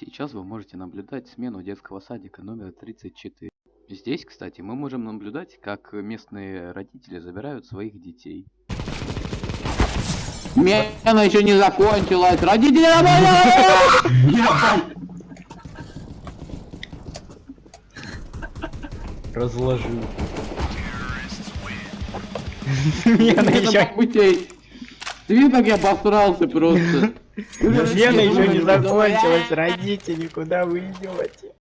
Сейчас вы можете наблюдать смену детского садика номер 34. Здесь, кстати, мы можем наблюдать, как местные родители забирают своих детей. Смена еще не закончилась! Родители Разложил. Смена еще... Ты видишь, как я посрался просто? Смена еще не закончилась, родители, куда вы идете?